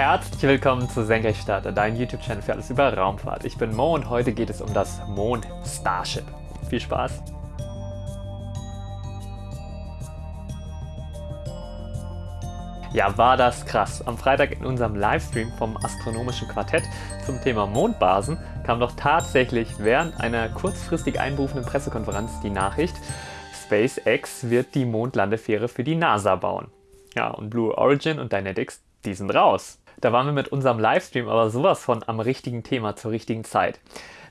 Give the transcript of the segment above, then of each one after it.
Herzlich willkommen zu Senkrechtstarter, dein YouTube-Channel für alles über Raumfahrt. Ich bin Mo und heute geht es um das Mond Starship. Viel Spaß! Ja, war das krass. Am Freitag in unserem Livestream vom Astronomischen Quartett zum Thema Mondbasen kam doch tatsächlich während einer kurzfristig einberufenen Pressekonferenz die Nachricht, SpaceX wird die Mondlandefähre für die NASA bauen. Ja, und Blue Origin und Dynetics, die sind raus. Da waren wir mit unserem Livestream aber sowas von am richtigen Thema zur richtigen Zeit.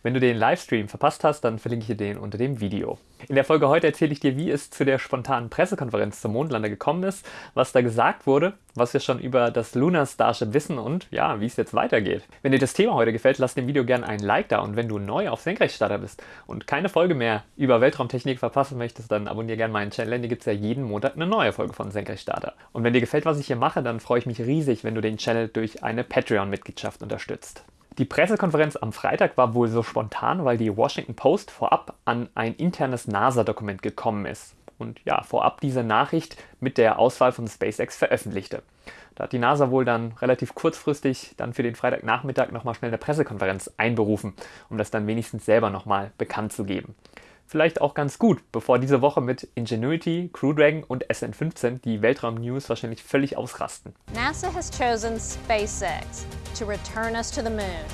Wenn du den Livestream verpasst hast, dann verlinke ich dir den unter dem Video. In der Folge heute erzähle ich dir, wie es zu der spontanen Pressekonferenz zum Mondlander gekommen ist, was da gesagt wurde, was wir schon über das Lunar Starship wissen und ja, wie es jetzt weitergeht. Wenn dir das Thema heute gefällt, lass dem Video gerne ein Like da und wenn du neu auf Senkrechtstarter bist und keine Folge mehr über Weltraumtechnik verpassen möchtest, dann abonniere gerne meinen Channel, denn hier gibt es ja jeden Montag eine neue Folge von Senkrechtstarter. Und wenn dir gefällt, was ich hier mache, dann freue ich mich riesig, wenn du den Channel durch eine Patreon-Mitgliedschaft unterstützt. Die Pressekonferenz am Freitag war wohl so spontan, weil die Washington Post vorab an ein internes NASA-Dokument gekommen ist und ja, vorab diese Nachricht mit der Auswahl von SpaceX veröffentlichte. Da hat die NASA wohl dann relativ kurzfristig dann für den Freitagnachmittag nochmal schnell eine Pressekonferenz einberufen, um das dann wenigstens selber nochmal bekannt zu geben vielleicht auch ganz gut, bevor diese Woche mit Ingenuity, Crew Dragon und SN15 die Weltraum-News wahrscheinlich völlig ausrasten. NASA has chosen SpaceX to return us to the moon.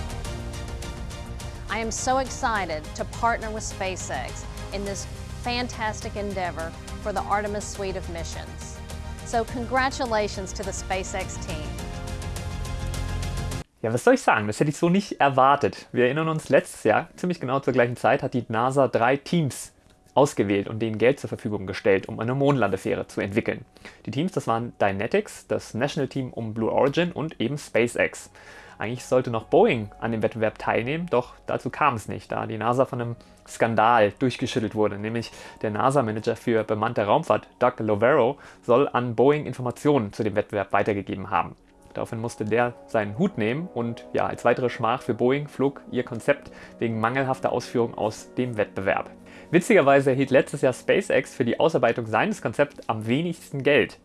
I am so excited to partner with SpaceX in this fantastic endeavor for the Artemis suite of missions. So congratulations to the SpaceX team. Ja, was soll ich sagen? Das hätte ich so nicht erwartet. Wir erinnern uns, letztes Jahr, ziemlich genau zur gleichen Zeit, hat die NASA drei Teams ausgewählt und denen Geld zur Verfügung gestellt, um eine Mondlandefähre zu entwickeln. Die Teams, das waren Dynetics, das National Team um Blue Origin und eben SpaceX. Eigentlich sollte noch Boeing an dem Wettbewerb teilnehmen, doch dazu kam es nicht, da die NASA von einem Skandal durchgeschüttelt wurde. Nämlich der NASA-Manager für bemannte Raumfahrt, Doug Lovero, soll an Boeing Informationen zu dem Wettbewerb weitergegeben haben. Daraufhin musste der seinen Hut nehmen und ja, als weitere Schmach für Boeing flog ihr Konzept wegen mangelhafter Ausführung aus dem Wettbewerb. Witzigerweise erhielt letztes Jahr SpaceX für die Ausarbeitung seines Konzepts am wenigsten Geld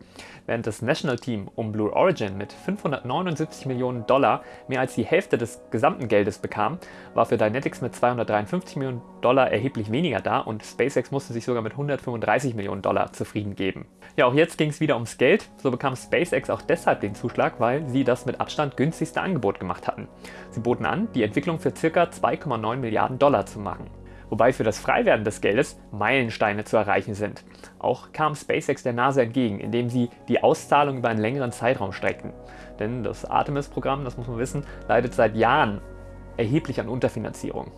während das National Team um Blue Origin mit 579 Millionen Dollar mehr als die Hälfte des gesamten Geldes bekam, war für Dynetics mit 253 Millionen Dollar erheblich weniger da und SpaceX musste sich sogar mit 135 Millionen Dollar zufrieden geben. Ja, auch jetzt ging es wieder ums Geld. So bekam SpaceX auch deshalb den Zuschlag, weil sie das mit Abstand günstigste Angebot gemacht hatten. Sie boten an, die Entwicklung für ca. 2,9 Milliarden Dollar zu machen wobei für das Freiwerden des Geldes Meilensteine zu erreichen sind. Auch kam SpaceX der NASA entgegen, indem sie die Auszahlung über einen längeren Zeitraum streckten. Denn das Artemis-Programm, das muss man wissen, leidet seit Jahren erheblich an Unterfinanzierung.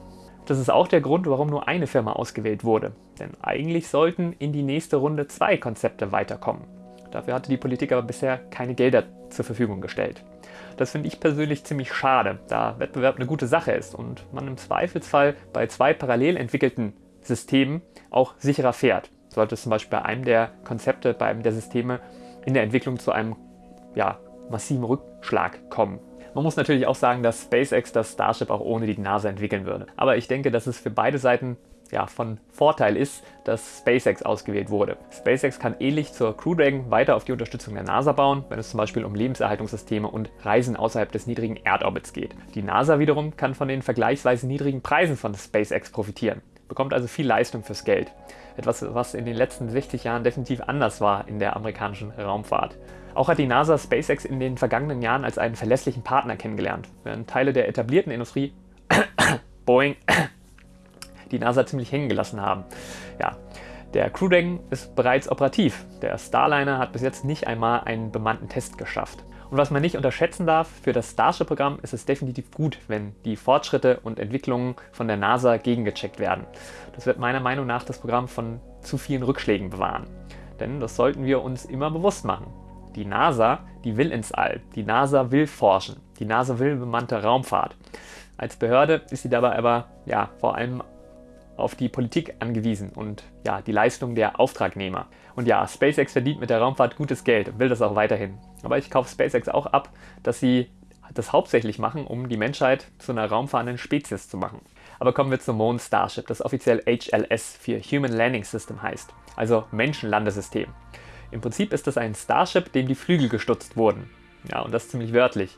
Das ist auch der Grund, warum nur eine Firma ausgewählt wurde. Denn eigentlich sollten in die nächste Runde zwei Konzepte weiterkommen. Dafür hatte die Politik aber bisher keine Gelder zur Verfügung gestellt. Das finde ich persönlich ziemlich schade, da Wettbewerb eine gute Sache ist und man im Zweifelsfall bei zwei parallel entwickelten Systemen auch sicherer fährt. Sollte es zum Beispiel bei einem der Konzepte, bei einem der Systeme in der Entwicklung zu einem ja, massiven Rückschlag kommen. Man muss natürlich auch sagen, dass SpaceX das Starship auch ohne die NASA entwickeln würde. Aber ich denke, dass es für beide Seiten ja, von Vorteil ist, dass SpaceX ausgewählt wurde. SpaceX kann ähnlich zur Crew Dragon weiter auf die Unterstützung der NASA bauen, wenn es zum Beispiel um Lebenserhaltungssysteme und Reisen außerhalb des niedrigen Erdorbits geht. Die NASA wiederum kann von den vergleichsweise niedrigen Preisen von SpaceX profitieren, bekommt also viel Leistung fürs Geld. Etwas, was in den letzten 60 Jahren definitiv anders war in der amerikanischen Raumfahrt. Auch hat die NASA SpaceX in den vergangenen Jahren als einen verlässlichen Partner kennengelernt, während Teile der etablierten Industrie Boeing die NASA ziemlich hängen gelassen haben. Ja, der Crew Dragon ist bereits operativ. Der Starliner hat bis jetzt nicht einmal einen bemannten Test geschafft. Und was man nicht unterschätzen darf, für das Starship-Programm ist es definitiv gut, wenn die Fortschritte und Entwicklungen von der NASA gegengecheckt werden. Das wird meiner Meinung nach das Programm von zu vielen Rückschlägen bewahren. Denn das sollten wir uns immer bewusst machen. Die NASA, die will ins All. Die NASA will forschen. Die NASA will bemannte Raumfahrt. Als Behörde ist sie dabei aber ja, vor allem auf die Politik angewiesen und ja, die Leistung der Auftragnehmer. Und ja, SpaceX verdient mit der Raumfahrt gutes Geld und will das auch weiterhin. Aber ich kaufe SpaceX auch ab, dass sie das hauptsächlich machen, um die Menschheit zu einer raumfahrenden Spezies zu machen. Aber kommen wir zum Mond Starship, das offiziell HLS für Human Landing System heißt, also Menschenlandesystem. Im Prinzip ist es ein Starship, dem die Flügel gestutzt wurden. Ja, und das ziemlich wörtlich.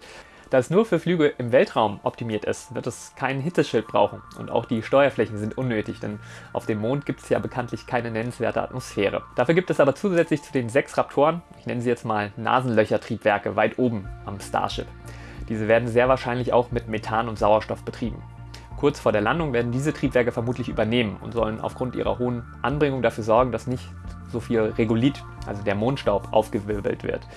Da es nur für Flüge im Weltraum optimiert ist, wird es kein Hitzeschild brauchen und auch die Steuerflächen sind unnötig, denn auf dem Mond gibt es ja bekanntlich keine nennenswerte Atmosphäre. Dafür gibt es aber zusätzlich zu den sechs Raptoren, ich nenne sie jetzt mal Nasenlöchertriebwerke weit oben am Starship. Diese werden sehr wahrscheinlich auch mit Methan und Sauerstoff betrieben. Kurz vor der Landung werden diese Triebwerke vermutlich übernehmen und sollen aufgrund ihrer hohen Anbringung dafür sorgen, dass nicht so viel Regolith, also der Mondstaub, aufgewirbelt wird.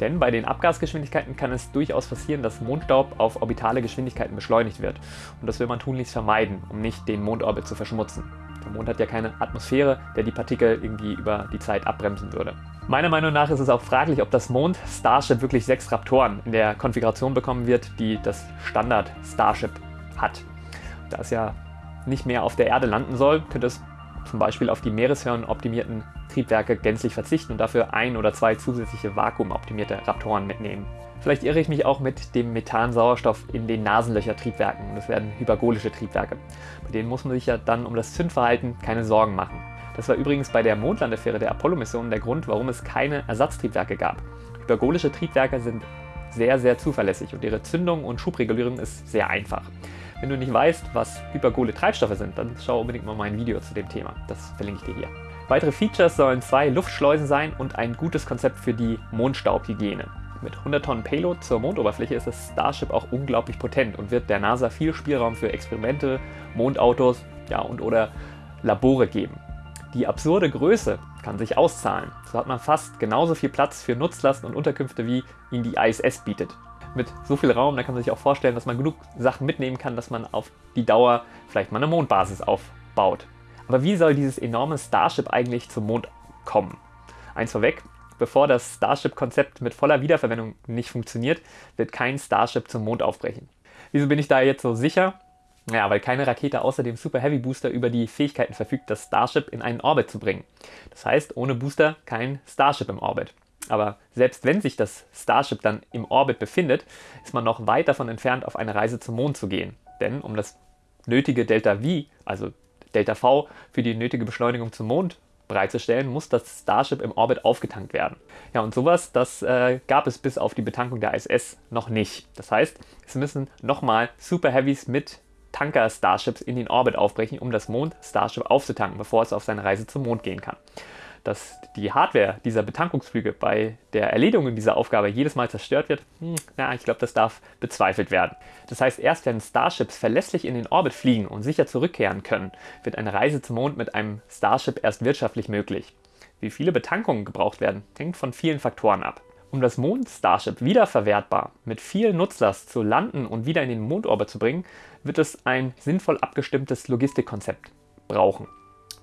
Denn bei den Abgasgeschwindigkeiten kann es durchaus passieren, dass Mondstaub auf orbitale Geschwindigkeiten beschleunigt wird. Und das will man tunlichst vermeiden, um nicht den Mondorbit zu verschmutzen. Der Mond hat ja keine Atmosphäre, der die Partikel irgendwie über die Zeit abbremsen würde. Meiner Meinung nach ist es auch fraglich, ob das Mond Starship wirklich sechs Raptoren in der Konfiguration bekommen wird, die das Standard Starship hat. Da es ja nicht mehr auf der Erde landen soll, könnte es zum Beispiel auf die Meereshörn optimierten Triebwerke gänzlich verzichten und dafür ein oder zwei zusätzliche vakuumoptimierte Raptoren mitnehmen. Vielleicht irre ich mich auch mit dem Methansauerstoff in den Nasenlöcher-Triebwerken. Das werden hypergolische Triebwerke. Bei denen muss man sich ja dann um das Zündverhalten keine Sorgen machen. Das war übrigens bei der Mondlandefähre der Apollo-Mission der Grund, warum es keine Ersatztriebwerke gab. Hypergolische Triebwerke sind sehr, sehr zuverlässig und ihre Zündung und Schubregulierung ist sehr einfach. Wenn du nicht weißt, was hypergole Treibstoffe sind, dann schau unbedingt mal mein Video zu dem Thema. Das verlinke ich dir hier. Weitere Features sollen zwei Luftschleusen sein und ein gutes Konzept für die Mondstaubhygiene. Mit 100 Tonnen Payload zur Mondoberfläche ist das Starship auch unglaublich potent und wird der NASA viel Spielraum für Experimente, Mondautos ja, und oder Labore geben. Die absurde Größe kann sich auszahlen. So hat man fast genauso viel Platz für Nutzlasten und Unterkünfte, wie ihn die ISS bietet mit so viel Raum, da kann man sich auch vorstellen, dass man genug Sachen mitnehmen kann, dass man auf die Dauer vielleicht mal eine Mondbasis aufbaut. Aber wie soll dieses enorme Starship eigentlich zum Mond kommen? Eins vorweg, bevor das Starship-Konzept mit voller Wiederverwendung nicht funktioniert, wird kein Starship zum Mond aufbrechen. Wieso bin ich da jetzt so sicher? Ja, weil keine Rakete außer dem Super Heavy Booster über die Fähigkeiten verfügt, das Starship in einen Orbit zu bringen. Das heißt, ohne Booster kein Starship im Orbit. Aber selbst wenn sich das Starship dann im Orbit befindet, ist man noch weit davon entfernt, auf eine Reise zum Mond zu gehen. Denn um das nötige Delta V, also Delta V, für die nötige Beschleunigung zum Mond bereitzustellen, muss das Starship im Orbit aufgetankt werden. Ja, und sowas, das äh, gab es bis auf die Betankung der ISS noch nicht. Das heißt, es müssen nochmal Super Heavies mit Tanker-Starships in den Orbit aufbrechen, um das Mond-Starship aufzutanken, bevor es auf seine Reise zum Mond gehen kann dass die Hardware dieser Betankungsflüge bei der Erledigung dieser Aufgabe jedes Mal zerstört wird, hm, na, ich glaube, das darf bezweifelt werden. Das heißt, erst wenn Starships verlässlich in den Orbit fliegen und sicher zurückkehren können, wird eine Reise zum Mond mit einem Starship erst wirtschaftlich möglich. Wie viele Betankungen gebraucht werden, hängt von vielen Faktoren ab. Um das Mond-Starship wiederverwertbar mit viel Nutzlast zu landen und wieder in den Mondorbit zu bringen, wird es ein sinnvoll abgestimmtes Logistikkonzept brauchen.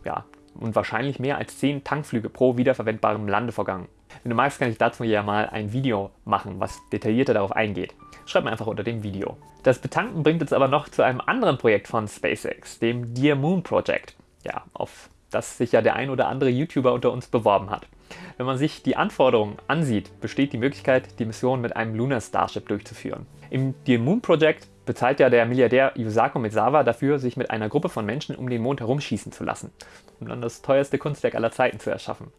Ja, und wahrscheinlich mehr als 10 Tankflüge pro wiederverwendbarem Landevorgang. Wenn du magst, kann ich dazu ja mal ein Video machen, was detaillierter darauf eingeht. Schreib mir einfach unter dem Video. Das Betanken bringt uns aber noch zu einem anderen Projekt von SpaceX, dem Dear Moon Project. Ja, auf das sich ja der ein oder andere YouTuber unter uns beworben hat. Wenn man sich die Anforderungen ansieht, besteht die Möglichkeit, die Mission mit einem Lunar Starship durchzuführen. Im Dear Moon Project bezahlt ja der Milliardär Yusaku Misawa dafür, sich mit einer Gruppe von Menschen um den Mond herumschießen zu lassen, um dann das teuerste Kunstwerk aller Zeiten zu erschaffen.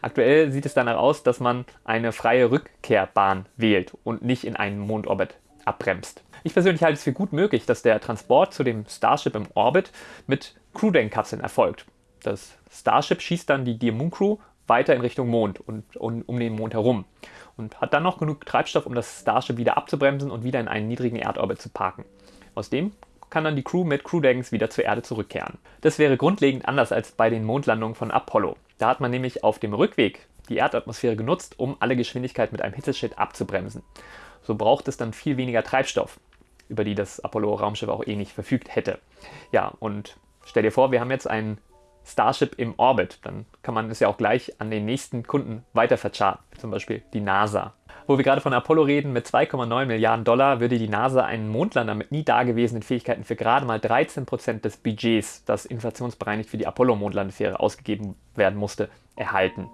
Aktuell sieht es danach aus, dass man eine freie Rückkehrbahn wählt und nicht in einen Mondorbit abbremst. Ich persönlich halte es für gut möglich, dass der Transport zu dem Starship im Orbit mit Crew-Denk-Kapseln erfolgt. Das Starship schießt dann die Dear Moon Crew weiter in Richtung Mond und, und um den Mond herum und hat dann noch genug Treibstoff, um das Starship wieder abzubremsen und wieder in einen niedrigen Erdorbit zu parken. Aus dem kann dann die Crew mit Crewdecks wieder zur Erde zurückkehren. Das wäre grundlegend anders als bei den Mondlandungen von Apollo. Da hat man nämlich auf dem Rückweg die Erdatmosphäre genutzt, um alle Geschwindigkeit mit einem Hitzeschild abzubremsen. So braucht es dann viel weniger Treibstoff, über die das Apollo-Raumschiff auch eh nicht verfügt hätte. Ja, und stell dir vor, wir haben jetzt einen Starship im Orbit. Dann kann man es ja auch gleich an den nächsten Kunden weiter vercharten, zum Beispiel die NASA. Wo wir gerade von Apollo reden, mit 2,9 Milliarden Dollar würde die NASA einen Mondlander mit nie dagewesenen Fähigkeiten für gerade mal 13 Prozent des Budgets, das inflationsbereinigt für die Apollo-Mondlandefähre ausgegeben werden musste, erhalten.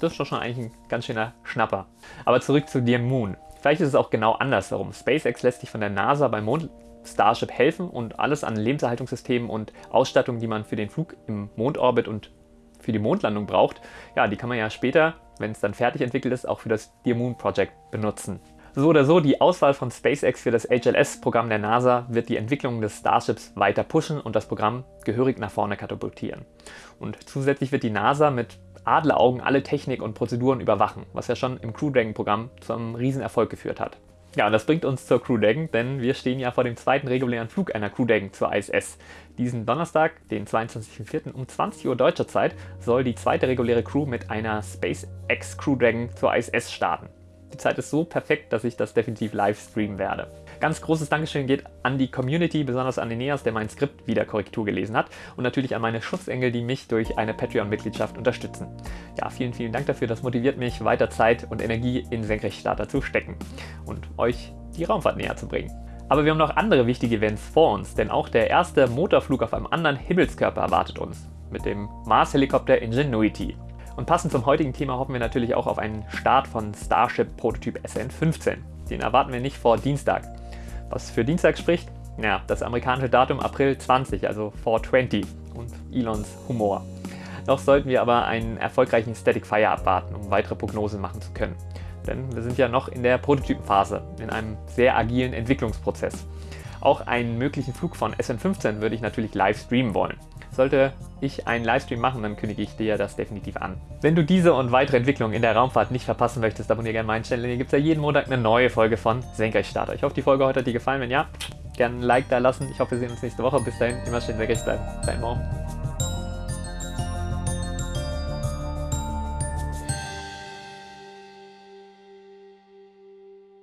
Das ist doch schon eigentlich ein ganz schöner Schnapper. Aber zurück zu Dear Moon. Vielleicht ist es auch genau andersherum. SpaceX lässt sich von der NASA beim Mond Starship helfen und alles an Lebenserhaltungssystemen und Ausstattung, die man für den Flug im Mondorbit und für die Mondlandung braucht, ja, die kann man ja später, wenn es dann fertig entwickelt ist, auch für das Dear Moon Project benutzen. So oder so, die Auswahl von SpaceX für das HLS-Programm der NASA wird die Entwicklung des Starships weiter pushen und das Programm gehörig nach vorne katapultieren. Und zusätzlich wird die NASA mit Adleraugen alle Technik und Prozeduren überwachen, was ja schon im Crew Dragon-Programm zu einem Riesenerfolg geführt hat. Ja, und das bringt uns zur Crew Dragon, denn wir stehen ja vor dem zweiten regulären Flug einer Crew Dragon zur ISS. Diesen Donnerstag, den 22.04. um 20 Uhr deutscher Zeit, soll die zweite reguläre Crew mit einer SpaceX Crew Dragon zur ISS starten. Die Zeit ist so perfekt, dass ich das definitiv live streamen werde. Ganz großes Dankeschön geht an die Community, besonders an Eneas, der mein Skript wieder Korrektur gelesen hat und natürlich an meine Schutzengel, die mich durch eine Patreon-Mitgliedschaft unterstützen. Ja, vielen, vielen Dank dafür, das motiviert mich, weiter Zeit und Energie in Senkrechtstarter zu stecken und euch die Raumfahrt näher zu bringen. Aber wir haben noch andere wichtige Events vor uns, denn auch der erste Motorflug auf einem anderen Himmelskörper erwartet uns, mit dem Mars-Helikopter Ingenuity. Und passend zum heutigen Thema hoffen wir natürlich auch auf einen Start von Starship Prototyp SN15. Den erwarten wir nicht vor Dienstag. Was für Dienstag spricht? Ja, das amerikanische Datum April 20, also 420 und Elons Humor. Noch sollten wir aber einen erfolgreichen Static Fire abwarten, um weitere Prognosen machen zu können. Denn wir sind ja noch in der Prototypenphase, in einem sehr agilen Entwicklungsprozess. Auch einen möglichen Flug von SN15 würde ich natürlich live streamen wollen. Sollte ich einen Livestream machen, dann kündige ich dir das definitiv an. Wenn du diese und weitere Entwicklungen in der Raumfahrt nicht verpassen möchtest, abonniere gerne meinen Channel, hier gibt es ja jeden Montag eine neue Folge von Senkrechtstarter. Ich hoffe, die Folge heute hat dir gefallen. Wenn ja, gerne ein Like da lassen. Ich hoffe, wir sehen uns nächste Woche. Bis dahin, immer schön senkrecht bleiben. Dein Morgen.